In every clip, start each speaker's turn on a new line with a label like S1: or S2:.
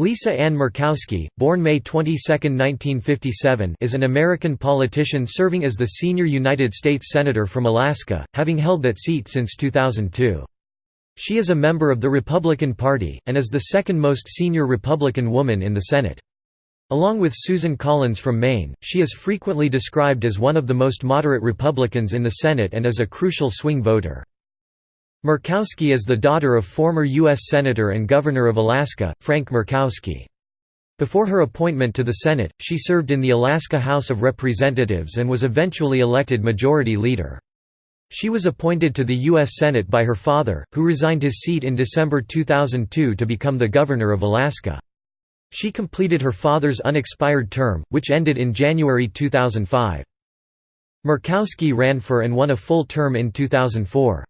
S1: Lisa Ann Murkowski, born May 22, 1957 is an American politician serving as the senior United States Senator from Alaska, having held that seat since 2002. She is a member of the Republican Party, and is the second most senior Republican woman in the Senate. Along with Susan Collins from Maine, she is frequently described as one of the most moderate Republicans in the Senate and as a crucial swing voter. Murkowski is the daughter of former U.S. Senator and Governor of Alaska, Frank Murkowski. Before her appointment to the Senate, she served in the Alaska House of Representatives and was eventually elected Majority Leader. She was appointed to the U.S. Senate by her father, who resigned his seat in December 2002 to become the Governor of Alaska. She completed her father's unexpired term, which ended in January 2005. Murkowski ran for and won a full term in 2004.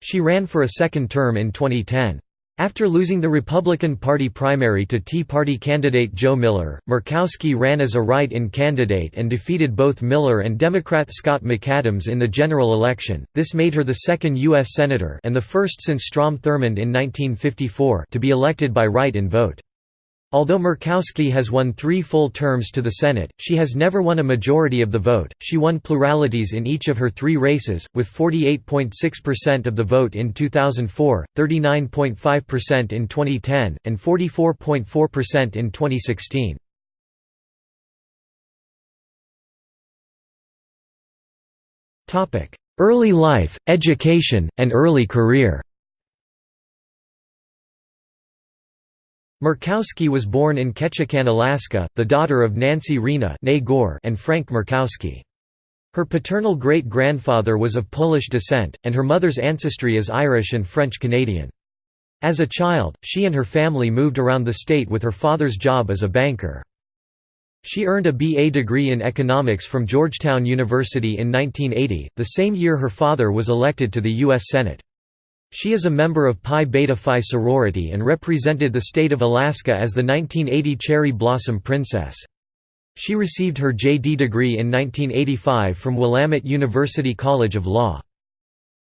S1: She ran for a second term in 2010. After losing the Republican Party primary to Tea Party candidate Joe Miller, Murkowski ran as a write-in candidate and defeated both Miller and Democrat Scott McAdams in the general election. This made her the second U.S. Senator and the first since Strom Thurmond in 1954 to be elected by write-in vote. Although Murkowski has won three full terms to the Senate, she has never won a majority of the vote. She won pluralities in each of her three races, with 48.6% of the vote in 2004, 39.5% in 2010, and 44.4% in 2016. Early life, education, and early career Murkowski was born in Ketchikan, Alaska, the daughter of Nancy Rena and Frank Murkowski. Her paternal great-grandfather was of Polish descent, and her mother's ancestry is Irish and French-Canadian. As a child, she and her family moved around the state with her father's job as a banker. She earned a BA degree in economics from Georgetown University in 1980, the same year her father was elected to the U.S. Senate. She is a member of Pi Beta Phi sorority and represented the state of Alaska as the 1980 Cherry Blossom Princess. She received her JD degree in 1985 from Willamette University College of Law.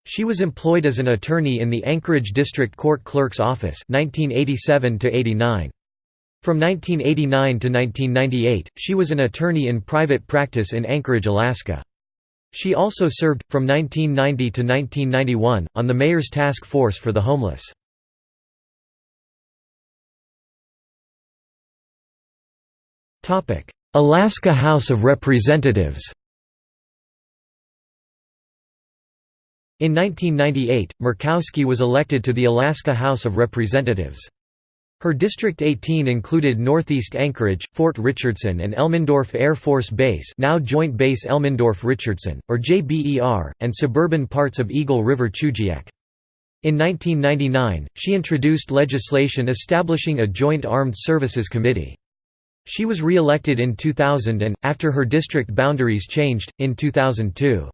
S1: She was employed as an attorney in the Anchorage District Court Clerk's Office 1987 -89. From 1989 to 1998, she was an attorney in private practice in Anchorage, Alaska. She also served, from 1990 to 1991, on the Mayor's Task Force for the Homeless. Alaska House of Representatives In 1998, Murkowski was elected to the Alaska House of Representatives. Her District 18 included northeast Anchorage, Fort Richardson and Elmendorf Air Force Base now Joint Base Elmendorf-Richardson, or JBER, and suburban parts of Eagle River-Chugiak. In 1999, she introduced legislation establishing a Joint Armed Services Committee. She was re-elected in 2000 and, after her district boundaries changed, in 2002.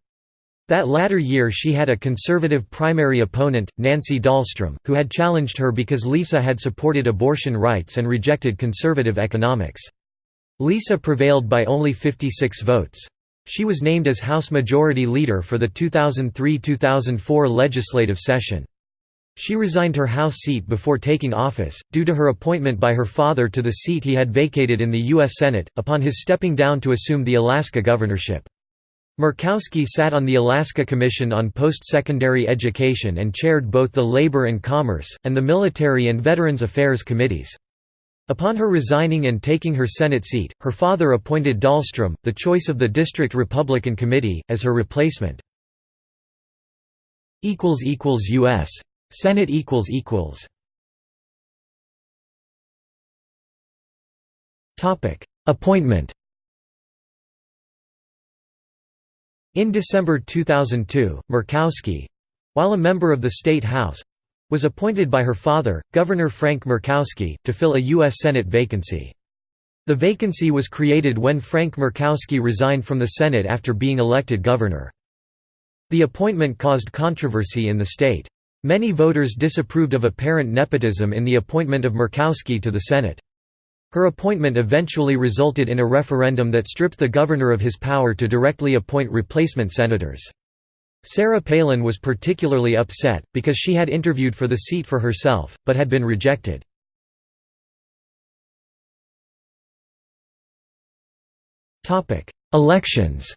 S1: That latter year she had a conservative primary opponent, Nancy Dahlstrom, who had challenged her because Lisa had supported abortion rights and rejected conservative economics. Lisa prevailed by only 56 votes. She was named as House Majority Leader for the 2003–2004 legislative session. She resigned her House seat before taking office, due to her appointment by her father to the seat he had vacated in the U.S. Senate, upon his stepping down to assume the Alaska governorship. Murkowski sat on the Alaska Commission on Post-Secondary Education and chaired both the Labor and Commerce, and the Military and Veterans Affairs Committees. Upon her resigning and taking her Senate seat, her father appointed Dahlstrom, the choice of the District Republican Committee, as her replacement. U.S. Senate Appointment In December 2002, Murkowski—while a member of the State House—was appointed by her father, Governor Frank Murkowski, to fill a U.S. Senate vacancy. The vacancy was created when Frank Murkowski resigned from the Senate after being elected governor. The appointment caused controversy in the state. Many voters disapproved of apparent nepotism in the appointment of Murkowski to the Senate. Her appointment eventually resulted in a referendum that stripped the governor of his power to directly appoint replacement senators. Sarah Palin was particularly upset, because she had interviewed for the seat for herself, but had been rejected. Elections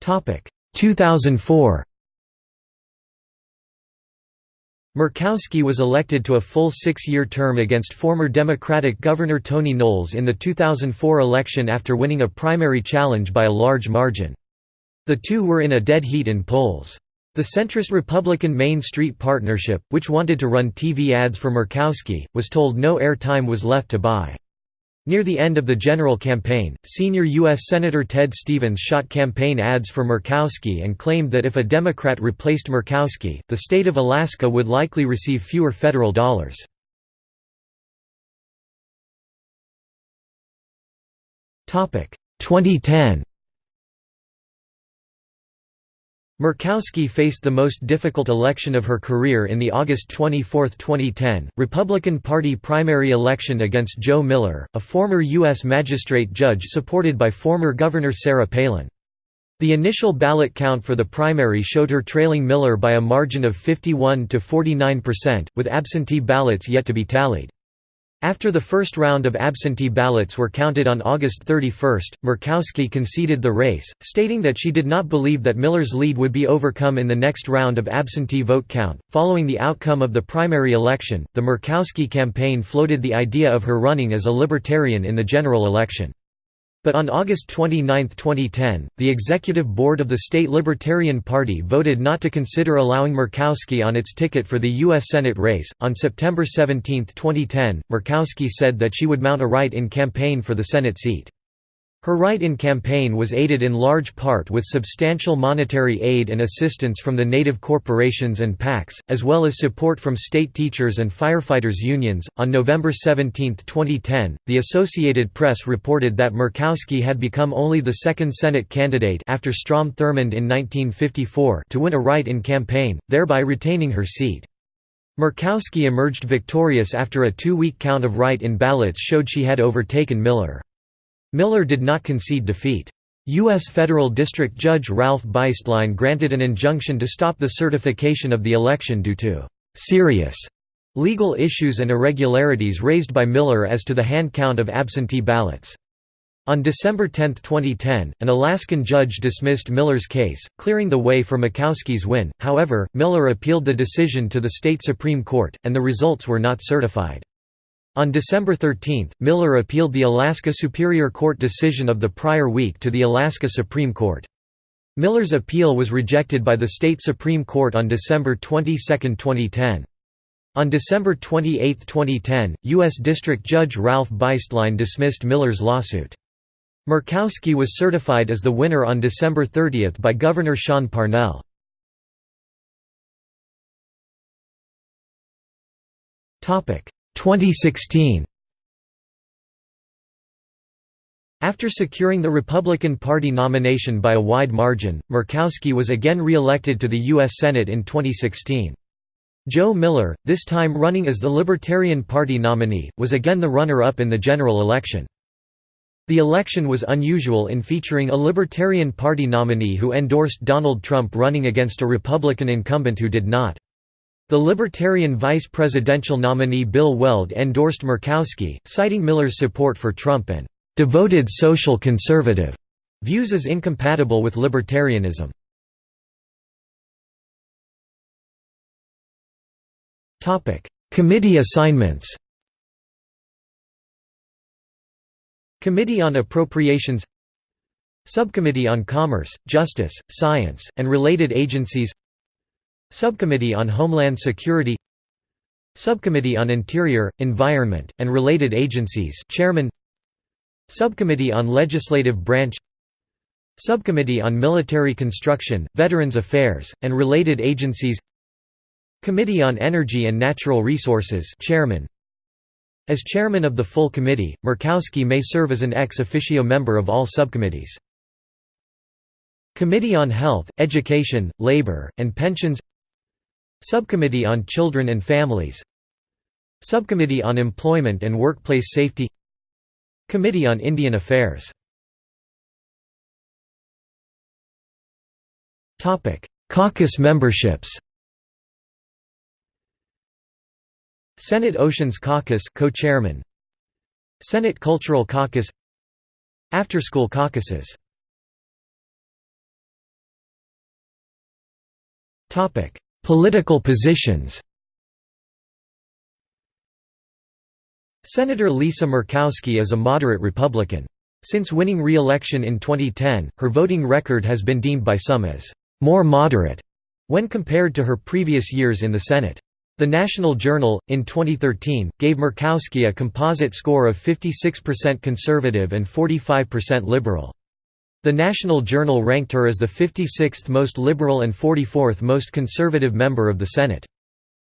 S1: Topic 2004 Murkowski was elected to a full six-year term against former Democratic Governor Tony Knowles in the 2004 election after winning a primary challenge by a large margin. The two were in a dead heat in polls. The centrist Republican Main Street Partnership, which wanted to run TV ads for Murkowski, was told no air time was left to buy. Near the end of the general campaign, senior U.S. Senator Ted Stevens shot campaign ads for Murkowski and claimed that if a Democrat replaced Murkowski, the state of Alaska would likely receive fewer federal dollars. Topic 2010 Murkowski faced the most difficult election of her career in the August 24, 2010, Republican Party primary election against Joe Miller, a former U.S. magistrate judge supported by former Governor Sarah Palin. The initial ballot count for the primary showed her trailing Miller by a margin of 51 to 49%, with absentee ballots yet to be tallied. After the first round of absentee ballots were counted on August 31, Murkowski conceded the race, stating that she did not believe that Miller's lead would be overcome in the next round of absentee vote count. Following the outcome of the primary election, the Murkowski campaign floated the idea of her running as a libertarian in the general election. But on August 29, 2010, the executive board of the state Libertarian Party voted not to consider allowing Murkowski on its ticket for the U.S. Senate race. On September 17, 2010, Murkowski said that she would mount a write in campaign for the Senate seat. Her write-in campaign was aided in large part with substantial monetary aid and assistance from the native corporations and PACs, as well as support from state teachers and firefighters unions. On November 17, 2010, the Associated Press reported that Murkowski had become only the second Senate candidate after Strom Thurmond in 1954 to win a write-in campaign, thereby retaining her seat. Murkowski emerged victorious after a two-week count of write-in ballots showed she had overtaken Miller. Miller did not concede defeat. U.S. Federal District Judge Ralph Beistline granted an injunction to stop the certification of the election due to «serious» legal issues and irregularities raised by Miller as to the hand count of absentee ballots. On December 10, 2010, an Alaskan judge dismissed Miller's case, clearing the way for Murkowski's win, however, Miller appealed the decision to the state Supreme Court, and the results were not certified. On December 13, Miller appealed the Alaska Superior Court decision of the prior week to the Alaska Supreme Court. Miller's appeal was rejected by the state Supreme Court on December 22, 2010. On December 28, 2010, U.S. District Judge Ralph Beistline dismissed Miller's lawsuit. Murkowski was certified as the winner on December 30 by Governor Sean Parnell. 2016 After securing the Republican Party nomination by a wide margin, Murkowski was again re-elected to the U.S. Senate in 2016. Joe Miller, this time running as the Libertarian Party nominee, was again the runner-up in the general election. The election was unusual in featuring a Libertarian Party nominee who endorsed Donald Trump running against a Republican incumbent who did not. The Libertarian vice presidential nominee Bill Weld endorsed Murkowski, citing Miller's support for Trump and «devoted social conservative» views as incompatible with libertarianism. Committee assignments. Committee on Appropriations. Subcommittee on Commerce, Justice, Science, and Related Agencies Subcommittee on Homeland Security Subcommittee on Interior, Environment, and Related Agencies Chairman Subcommittee on Legislative Branch Subcommittee on Military Construction, Veterans Affairs, and Related Agencies Committee on Energy and Natural Resources Chairman As chairman of the full committee, Murkowski may serve as an ex officio member of all subcommittees. Committee on Health, Education, Labor, and Pensions Subcommittee on Children and Families. Subcommittee on Employment and Workplace Safety. Committee on Indian Affairs. Caucus memberships. Senate Oceans Caucus co-chairman. Senate Cultural Caucus. After-school caucuses. Topic: Political positions. Senator Lisa Murkowski is a moderate Republican. Since winning re-election in 2010, her voting record has been deemed by some as more moderate when compared to her previous years in the Senate. The National Journal, in 2013, gave Murkowski a composite score of 56% conservative and 45% liberal. The National Journal ranked her as the 56th most liberal and 44th most conservative member of the Senate.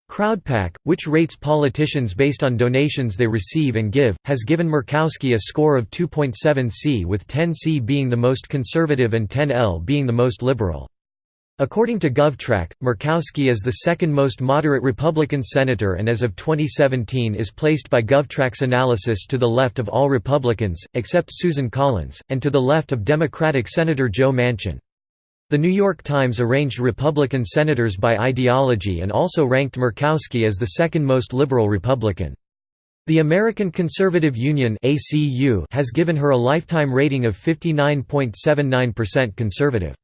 S1: Crowdpac, which rates politicians based on donations they receive and give, has given Murkowski a score of 2.7C with 10C being the most conservative and 10L being the most liberal. According to GovTrack, Murkowski is the second most moderate Republican senator and as of 2017 is placed by GovTrack's analysis to the left of all Republicans, except Susan Collins, and to the left of Democratic Senator Joe Manchin. The New York Times arranged Republican senators by ideology and also ranked Murkowski as the second most liberal Republican. The American Conservative Union has given her a lifetime rating of 59.79% conservative.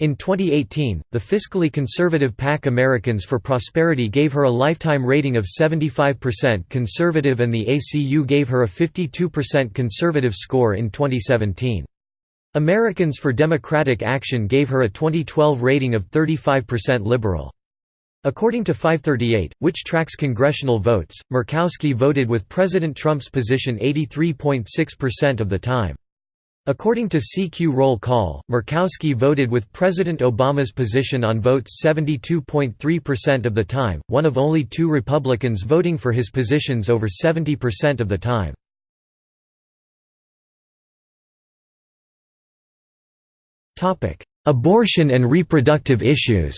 S1: In 2018, the fiscally conservative PAC Americans for Prosperity gave her a lifetime rating of 75% conservative and the ACU gave her a 52% conservative score in 2017. Americans for Democratic Action gave her a 2012 rating of 35% liberal. According to 538, which tracks congressional votes, Murkowski voted with President Trump's position 83.6% of the time. According to CQ roll call, Murkowski voted with President Obama's position on votes 72.3% of the time, one of only two Republicans voting for his positions over 70% of the time. Abortion and reproductive issues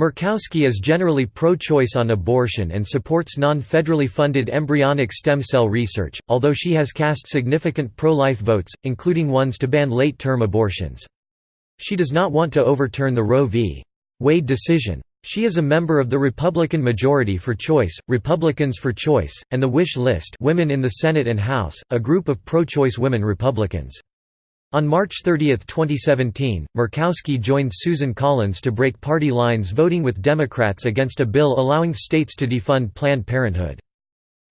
S1: Murkowski is generally pro-choice on abortion and supports non-federally funded embryonic stem cell research, although she has cast significant pro-life votes, including ones to ban late-term abortions. She does not want to overturn the Roe v. Wade decision. She is a member of the Republican Majority for Choice, Republicans for Choice, and the Wish List Women in the Senate and House, a group of pro-choice women Republicans. On March 30, 2017, Murkowski joined Susan Collins to break party lines voting with Democrats against a bill allowing states to defund Planned Parenthood.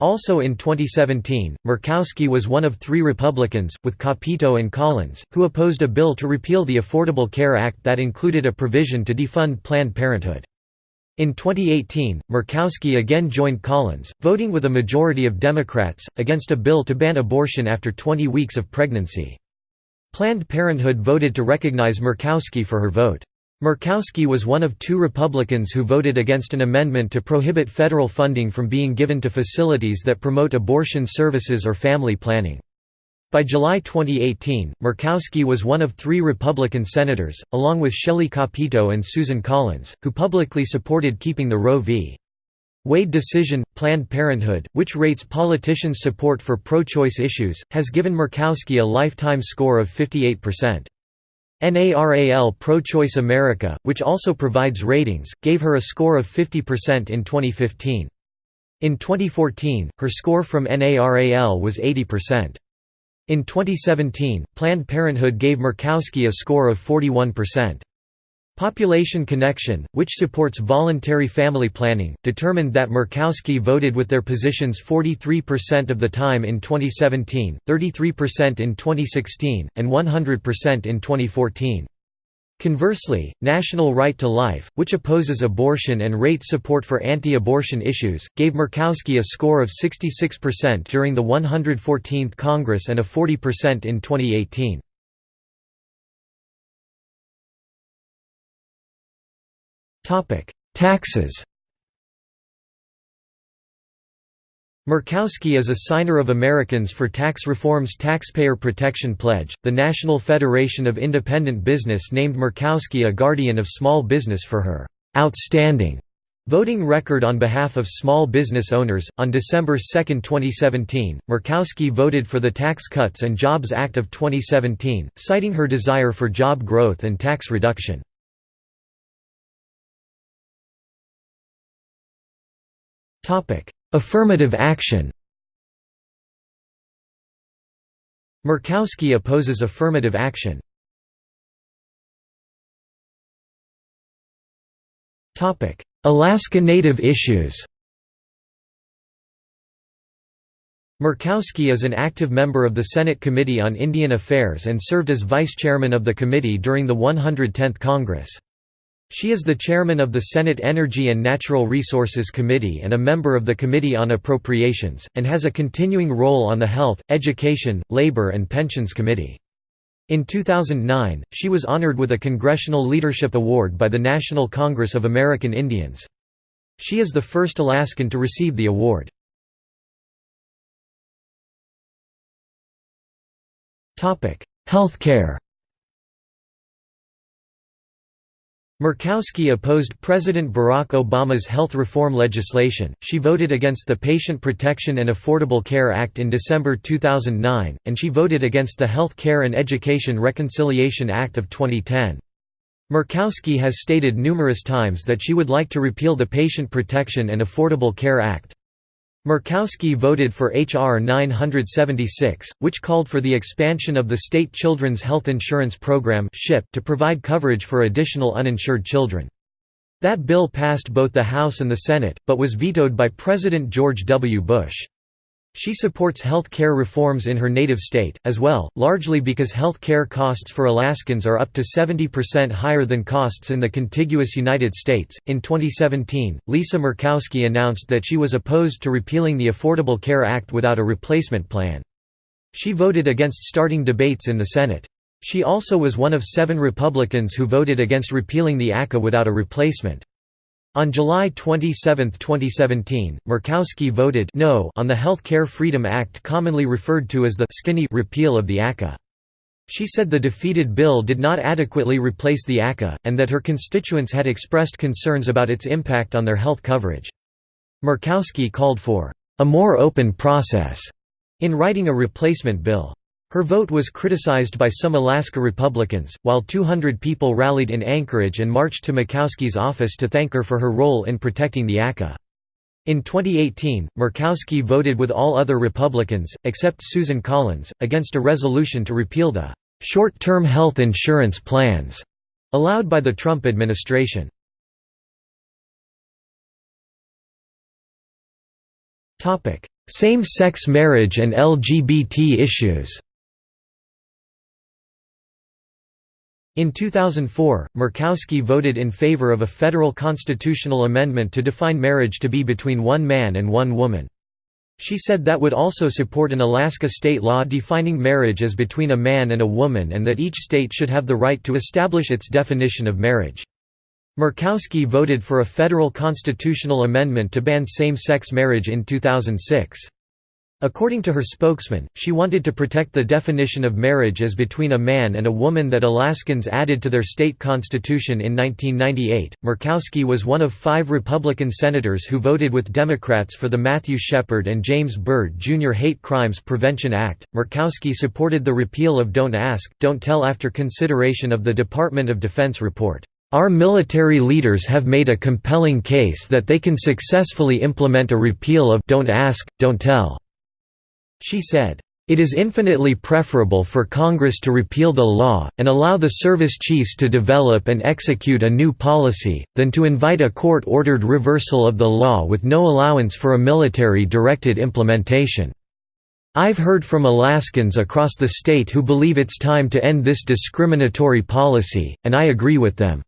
S1: Also in 2017, Murkowski was one of three Republicans, with Capito and Collins, who opposed a bill to repeal the Affordable Care Act that included a provision to defund Planned Parenthood. In 2018, Murkowski again joined Collins, voting with a majority of Democrats, against a bill to ban abortion after 20 weeks of pregnancy. Planned Parenthood voted to recognize Murkowski for her vote. Murkowski was one of two Republicans who voted against an amendment to prohibit federal funding from being given to facilities that promote abortion services or family planning. By July 2018, Murkowski was one of three Republican senators, along with Shelley Capito and Susan Collins, who publicly supported keeping the Roe v. Wade decision, Planned Parenthood, which rates politicians' support for pro-choice issues, has given Murkowski a lifetime score of 58%. NARAL Pro-Choice America, which also provides ratings, gave her a score of 50% in 2015. In 2014, her score from NARAL was 80%. In 2017, Planned Parenthood gave Murkowski a score of 41%. Population Connection, which supports voluntary family planning, determined that Murkowski voted with their positions 43% of the time in 2017, 33% in 2016, and 100% in 2014. Conversely, National Right to Life, which opposes abortion and rates support for anti-abortion issues, gave Murkowski a score of 66% during the 114th Congress and a 40% in 2018. Taxes Murkowski is a signer of Americans for Tax Reform's Taxpayer Protection Pledge. The National Federation of Independent Business named Murkowski a guardian of small business for her outstanding voting record on behalf of small business owners. On December 2, 2017, Murkowski voted for the Tax Cuts and Jobs Act of 2017, citing her desire for job growth and tax reduction. Affirmative action Murkowski opposes affirmative action. Alaska Native issues Murkowski is an active member of the Senate Committee on Indian Affairs and served as vice chairman of the committee during the 110th Congress. She is the chairman of the Senate Energy and Natural Resources Committee and a member of the Committee on Appropriations, and has a continuing role on the Health, Education, Labor and Pensions Committee. In 2009, she was honored with a Congressional Leadership Award by the National Congress of American Indians. She is the first Alaskan to receive the award. Healthcare Murkowski opposed President Barack Obama's health reform legislation, she voted against the Patient Protection and Affordable Care Act in December 2009, and she voted against the Health Care and Education Reconciliation Act of 2010. Murkowski has stated numerous times that she would like to repeal the Patient Protection and Affordable Care Act. Murkowski voted for H.R. 976, which called for the expansion of the state Children's Health Insurance Program to provide coverage for additional uninsured children. That bill passed both the House and the Senate, but was vetoed by President George W. Bush. She supports health care reforms in her native state, as well, largely because health care costs for Alaskans are up to 70% higher than costs in the contiguous United States. In 2017, Lisa Murkowski announced that she was opposed to repealing the Affordable Care Act without a replacement plan. She voted against starting debates in the Senate. She also was one of seven Republicans who voted against repealing the ACA without a replacement. On July 27, 2017, Murkowski voted no on the Health Care Freedom Act commonly referred to as the «skinny» repeal of the ACA. She said the defeated bill did not adequately replace the ACA, and that her constituents had expressed concerns about its impact on their health coverage. Murkowski called for «a more open process» in writing a replacement bill. Her vote was criticized by some Alaska Republicans, while 200 people rallied in Anchorage and marched to Murkowski's office to thank her for her role in protecting the ACA. In 2018, Murkowski voted with all other Republicans, except Susan Collins, against a resolution to repeal the «short-term health insurance plans» allowed by the Trump administration. Same-sex marriage and LGBT issues In 2004, Murkowski voted in favor of a federal constitutional amendment to define marriage to be between one man and one woman. She said that would also support an Alaska state law defining marriage as between a man and a woman and that each state should have the right to establish its definition of marriage. Murkowski voted for a federal constitutional amendment to ban same-sex marriage in 2006. According to her spokesman, she wanted to protect the definition of marriage as between a man and a woman that Alaskans added to their state constitution in 1998. Murkowski was one of five Republican senators who voted with Democrats for the Matthew Shepard and James Byrd Jr. Hate Crimes Prevention Act. Murkowski supported the repeal of Don't Ask, Don't Tell after consideration of the Department of Defense report. Our military leaders have made a compelling case that they can successfully implement a repeal of Don't Ask, Don't Tell. She said, "...it is infinitely preferable for Congress to repeal the law, and allow the service chiefs to develop and execute a new policy, than to invite a court-ordered reversal of the law with no allowance for a military-directed implementation." I've heard from Alaskans across the state who believe it's time to end this discriminatory policy, and I agree with them.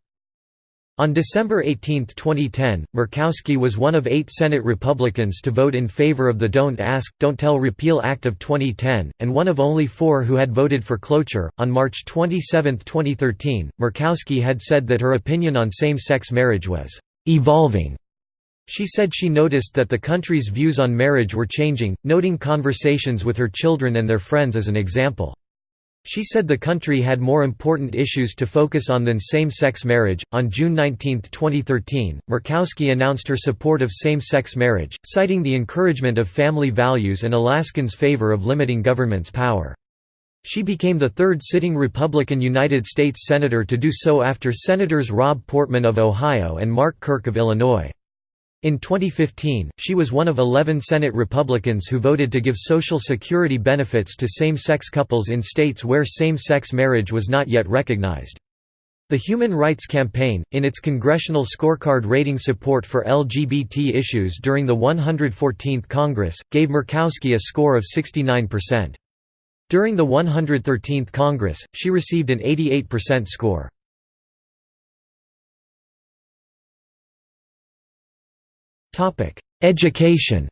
S1: On December 18, 2010, Murkowski was one of eight Senate Republicans to vote in favor of the Don't Ask, Don't Tell Repeal Act of 2010, and one of only four who had voted for cloture. On March 27, 2013, Murkowski had said that her opinion on same sex marriage was evolving. She said she noticed that the country's views on marriage were changing, noting conversations with her children and their friends as an example. She said the country had more important issues to focus on than same sex marriage. On June 19, 2013, Murkowski announced her support of same sex marriage, citing the encouragement of family values and Alaskans' favor of limiting government's power. She became the third sitting Republican United States Senator to do so after Senators Rob Portman of Ohio and Mark Kirk of Illinois. In 2015, she was one of 11 Senate Republicans who voted to give Social Security benefits to same-sex couples in states where same-sex marriage was not yet recognized. The Human Rights Campaign, in its congressional scorecard rating support for LGBT issues during the 114th Congress, gave Murkowski a score of 69%. During the 113th Congress, she received an 88% score. Education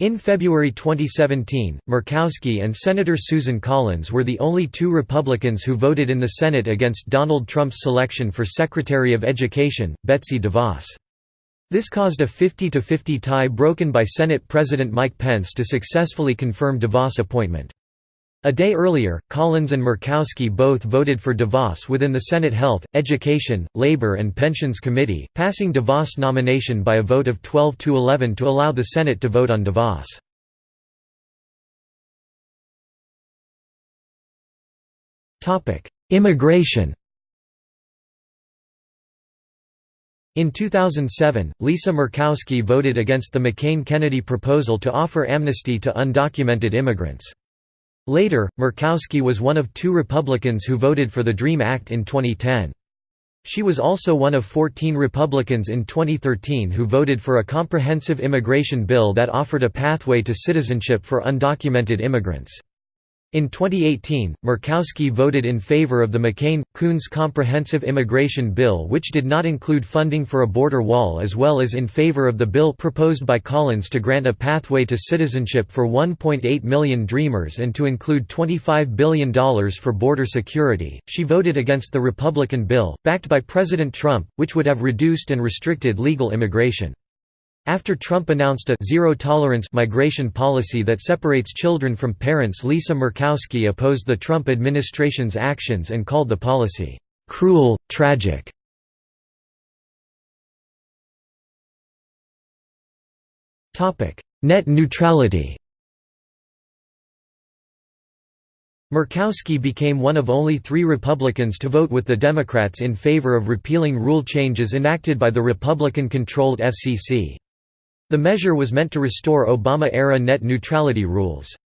S1: In February 2017, Murkowski and Senator Susan Collins were the only two Republicans who voted in the Senate against Donald Trump's selection for Secretary of Education, Betsy DeVos. This caused a 50–50 tie broken by Senate President Mike Pence to successfully confirm DeVos' appointment. A day earlier, Collins and Murkowski both voted for DeVos within the Senate Health, Education, Labor and Pensions Committee, passing DeVos' nomination by a vote of 12 to 11 to allow the Senate to vote on DeVos. Immigration In 2007, Lisa Murkowski voted against the McCain-Kennedy proposal to offer amnesty to undocumented immigrants. Later, Murkowski was one of two Republicans who voted for the DREAM Act in 2010. She was also one of 14 Republicans in 2013 who voted for a comprehensive immigration bill that offered a pathway to citizenship for undocumented immigrants. In 2018, Murkowski voted in favor of the McCain-Coons Comprehensive Immigration Bill which did not include funding for a border wall as well as in favor of the bill proposed by Collins to grant a pathway to citizenship for 1.8 million Dreamers and to include $25 billion for border security. She voted against the Republican bill, backed by President Trump, which would have reduced and restricted legal immigration. After Trump announced a zero-tolerance migration policy that separates children from parents Lisa Murkowski opposed the Trump administration's actions and called the policy, "...cruel, tragic." Net neutrality Murkowski became one of only three Republicans to vote with the Democrats in favor of repealing rule changes enacted by the Republican-controlled FCC. The measure was meant to restore Obama-era net neutrality rules.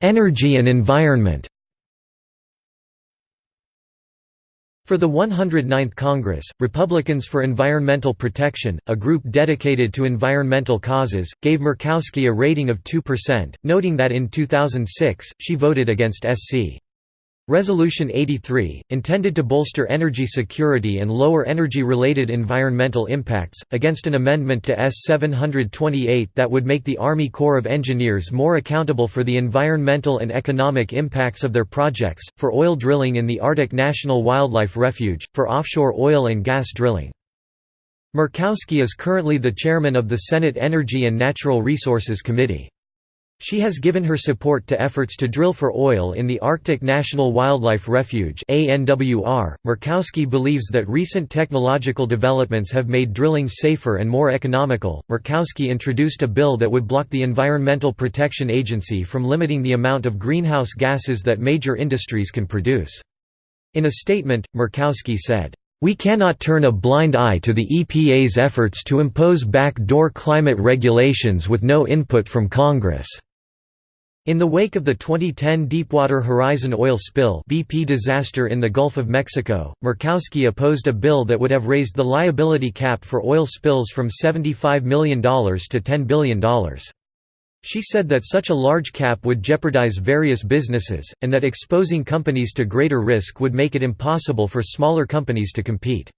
S1: Energy and environment For the 109th Congress, Republicans for Environmental Protection, a group dedicated to environmental causes, gave Murkowski a rating of 2%, noting that in 2006, she voted against SC. Resolution 83, intended to bolster energy security and lower energy-related environmental impacts, against an amendment to S-728 that would make the Army Corps of Engineers more accountable for the environmental and economic impacts of their projects, for oil drilling in the Arctic National Wildlife Refuge, for offshore oil and gas drilling. Murkowski is currently the chairman of the Senate Energy and Natural Resources Committee. She has given her support to efforts to drill for oil in the Arctic National Wildlife Refuge Murkowski believes that recent technological developments have made drilling safer and more economical. Murkowski introduced a bill that would block the Environmental Protection Agency from limiting the amount of greenhouse gases that major industries can produce. In a statement, Murkowski said, we cannot turn a blind eye to the EPA's efforts to impose backdoor climate regulations with no input from Congress. In the wake of the 2010 Deepwater Horizon oil spill BP disaster in the Gulf of Mexico, Murkowski opposed a bill that would have raised the liability cap for oil spills from $75 million to $10 billion. She said that such a large cap would jeopardize various businesses, and that exposing companies to greater risk would make it impossible for smaller companies to compete.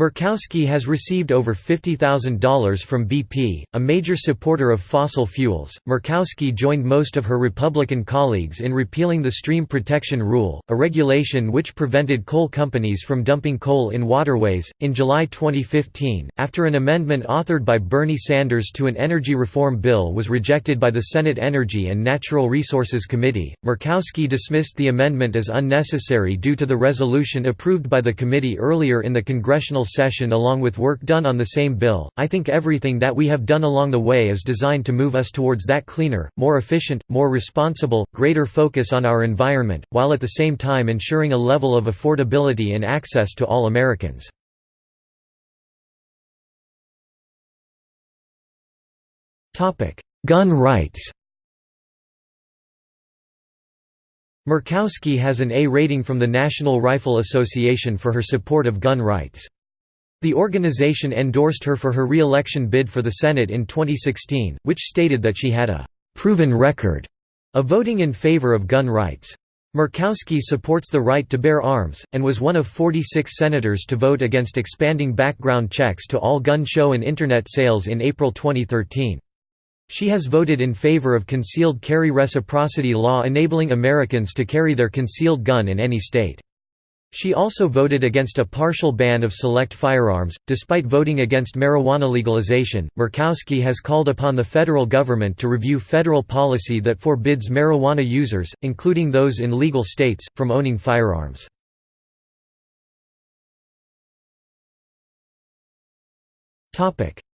S1: Murkowski has received over $50,000 from BP, a major supporter of fossil fuels. Murkowski joined most of her Republican colleagues in repealing the Stream Protection Rule, a regulation which prevented coal companies from dumping coal in waterways. In July 2015, after an amendment authored by Bernie Sanders to an energy reform bill was rejected by the Senate Energy and Natural Resources Committee, Murkowski dismissed the amendment as unnecessary due to the resolution approved by the committee earlier in the congressional session along with work done on the same bill. I think everything that we have done along the way is designed to move us towards that cleaner, more efficient, more responsible, greater focus on our environment, while at the same time ensuring a level of affordability and access to all Americans. Gun rights Murkowski has an A rating from the National Rifle Association for her support of gun rights. The organization endorsed her for her re-election bid for the Senate in 2016, which stated that she had a «proven record» of voting in favor of gun rights. Murkowski supports the right to bear arms, and was one of 46 senators to vote against expanding background checks to all gun show and Internet sales in April 2013. She has voted in favor of concealed carry reciprocity law enabling Americans to carry their concealed gun in any state. She also voted against a partial ban of select firearms. Despite voting against marijuana legalization, Murkowski has called upon the federal government to review federal policy that forbids marijuana users, including those in legal states, from owning firearms.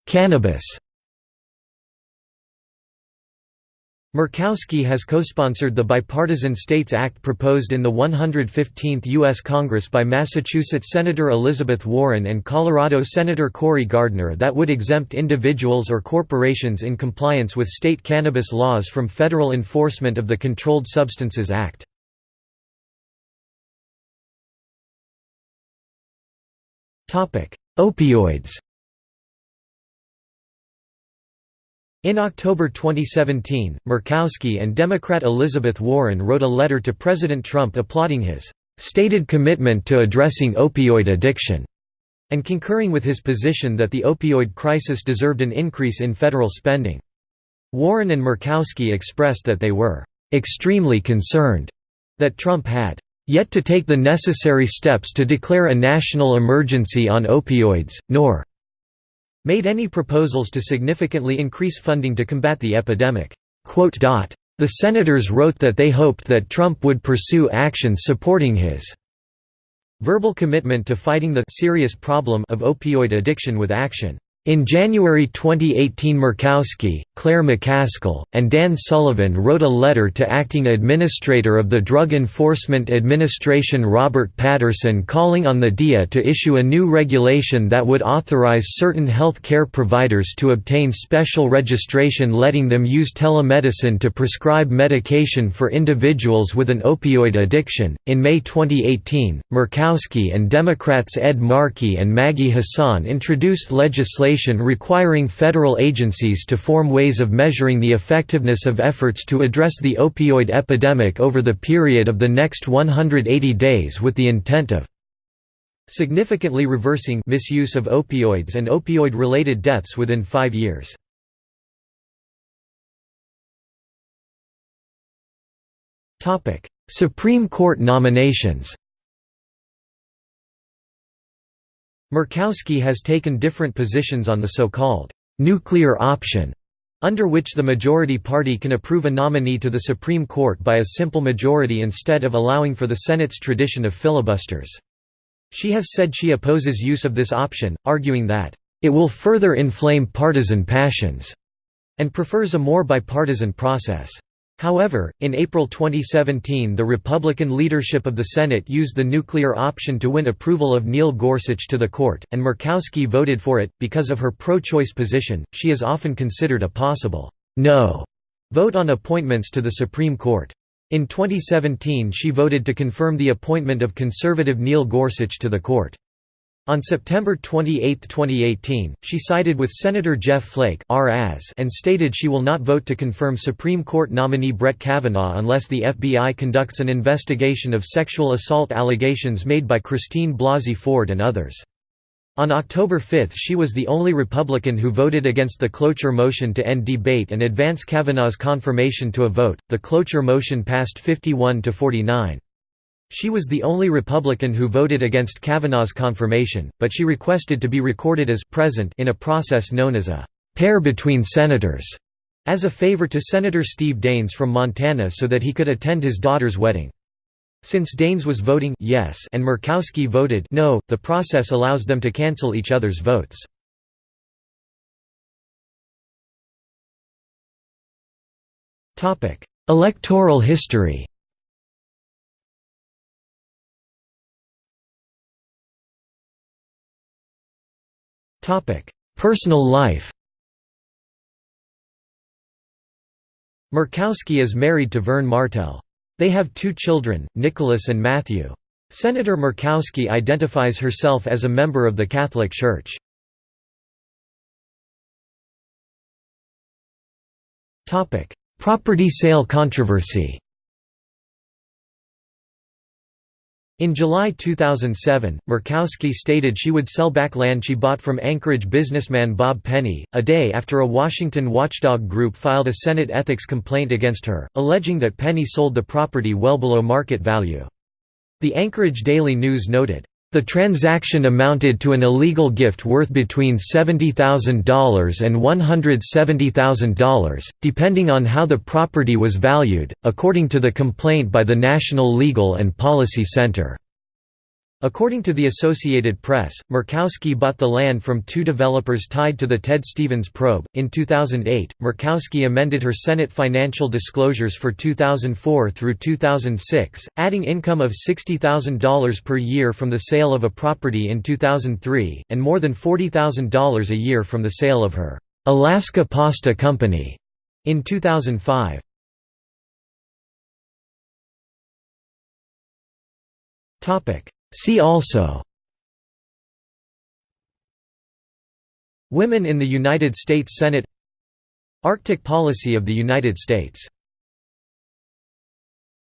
S1: Cannabis Murkowski has co-sponsored the Bipartisan States Act proposed in the 115th U.S. Congress by Massachusetts Senator Elizabeth Warren and Colorado Senator Cory Gardner that would exempt individuals or corporations in compliance with state cannabis laws from federal enforcement of the Controlled Substances Act. Opioids In October 2017, Murkowski and Democrat Elizabeth Warren wrote a letter to President Trump applauding his stated commitment to addressing opioid addiction, and concurring with his position that the opioid crisis deserved an increase in federal spending. Warren and Murkowski expressed that they were extremely concerned that Trump had yet to take the necessary steps to declare a national emergency on opioids, nor made any proposals to significantly increase funding to combat the epidemic. The senators wrote that they hoped that Trump would pursue actions supporting his verbal commitment to fighting the serious problem of opioid addiction with action. In January 2018 Murkowski, Claire McCaskill, and Dan Sullivan wrote a letter to Acting Administrator of the Drug Enforcement Administration Robert Patterson calling on the DEA to issue a new regulation that would authorize certain health care providers to obtain special registration letting them use telemedicine to prescribe medication for individuals with an opioid addiction. In May 2018, Murkowski and Democrats Ed Markey and Maggie Hassan introduced legislation legislation requiring federal agencies to form ways of measuring the effectiveness of efforts to address the opioid epidemic over the period of the next 180 days with the intent of significantly reversing misuse of opioids and opioid-related deaths within five years. Supreme Court nominations Murkowski has taken different positions on the so-called «nuclear option», under which the majority party can approve a nominee to the Supreme Court by a simple majority instead of allowing for the Senate's tradition of filibusters. She has said she opposes use of this option, arguing that, "...it will further inflame partisan passions," and prefers a more bipartisan process. However, in April 2017 the Republican leadership of the Senate used the nuclear option to win approval of Neil Gorsuch to the court, and Murkowski voted for it. Because of her pro-choice position, she is often considered a possible no vote on appointments to the Supreme Court. In 2017 she voted to confirm the appointment of conservative Neil Gorsuch to the court. On September 28, 2018, she sided with Senator Jeff Flake and stated she will not vote to confirm Supreme Court nominee Brett Kavanaugh unless the FBI conducts an investigation of sexual assault allegations made by Christine Blasey Ford and others. On October 5 she was the only Republican who voted against the cloture motion to end debate and advance Kavanaugh's confirmation to a vote. The cloture motion passed 51 to 49. She was the only Republican who voted against Kavanaugh's confirmation, but she requested to be recorded as present in a process known as a pair between senators, as a favor to Senator Steve Daines from Montana so that he could attend his daughter's wedding. Since Daines was voting yes and Murkowski voted no, the process allows them to cancel each other's votes. Electoral history Personal life Murkowski is married to Verne Martell. They have two children, Nicholas and Matthew. Senator Murkowski identifies herself as a member of the Catholic Church. Property sale controversy In July 2007, Murkowski stated she would sell back land she bought from Anchorage businessman Bob Penny, a day after a Washington watchdog group filed a Senate ethics complaint against her, alleging that Penny sold the property well below market value. The Anchorage Daily News noted, the transaction amounted to an illegal gift worth between $70,000 and $170,000, depending on how the property was valued, according to the complaint by the National Legal and Policy Center. According to the Associated Press, Murkowski bought the land from two developers tied to the Ted Stevens probe. In 2008, Murkowski amended her Senate financial disclosures for 2004 through 2006, adding income of $60,000 per year from the sale of a property in 2003, and more than $40,000 a year from the sale of her Alaska Pasta Company in 2005. Topic See also Women in the United States Senate Arctic policy of the United States